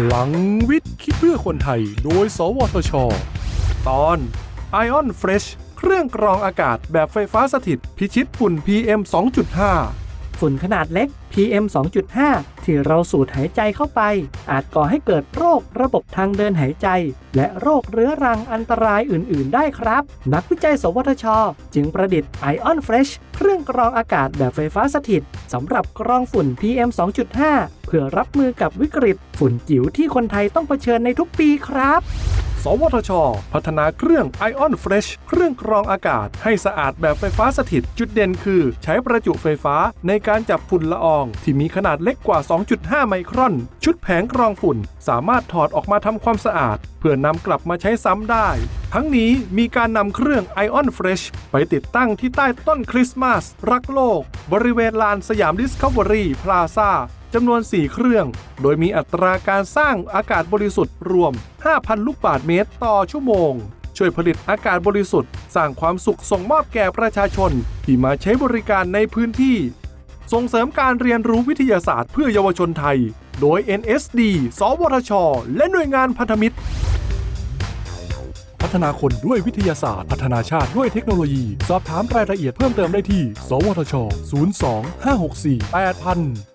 พลังวิทย์ คิดเพื่อคนไทย โดย สวทช ตอน Ion Fresh เครื่องกรองอากาศแบบไฟฟ้าสถิต พิชิตฝุ่น PM 2.5 ฝุ่นขนาดเล็ก PM 2.5 ที่เราสูดหายใจเข้าไป อาจก่อให้เกิดโรคระบบทางเดินหายใจ และโรคเรื้อรังอันตรายอื่น ๆ ได้ครับ นักวิจัย สวทช จึงประดิษฐ์ Ion Fresh เครื่องกรองอากาศแบบไฟฟ้าสถิตสำหรับกรองฝุ่น PM 2.5 เพื่อรับมือกับวิกฤต ฝุ่นจิ๋วที่คนไทยต้องเผชิญในทุกปีครับ สวทช พัฒนาเครื่อง Ion Fresh เครื่องกรองอากาศให้สะอาดแบบไฟฟ้าสถิต จุดเด่นคือ ใช้ประจุไฟฟ้าในการจับฝุ่นละออง ที่มีขนาดเล็กกว่า 2.5 ไมครอน ชุดแผงกรองฝุ่น สามารถถอดออกมาทำความสะอาด เพื่อนำกลับมาใช้ซ้ำได้ทั้งนี้มีการนำเครื่อง Ion Fresh ไปติดตั้งที่ใต้ต้นคริสต์มาส รักโลก บริเวณลานสยามดิสคัฟเวอรี่พลาซ่า จำนวน 4 เครื่อง โดยมีอัตราการสร้างอากาศบริสุทธิ์รวม 5,000 ลูกบาศก์เมตรต่อชั่วโมง ช่วยผลิตอากาศบริสุทธิ์ สร้างความสุขส่งมอบแก่ประชาชน ที่มาใช้บริการในพื้นที่ ส่งเสริมการเรียนรู้วิทยาศาสตร์เพื่อเยาวชนไทย โดย NSD สวทช และหน่วยงานพันธมิตรพัฒนาคนด้วยวิทยาศาสตร์ พัฒนาชาติด้วยเทคโนโลยี สอบถามรายละเอียดเพิ่มเติมได้ที่ สวทช 02 564 8000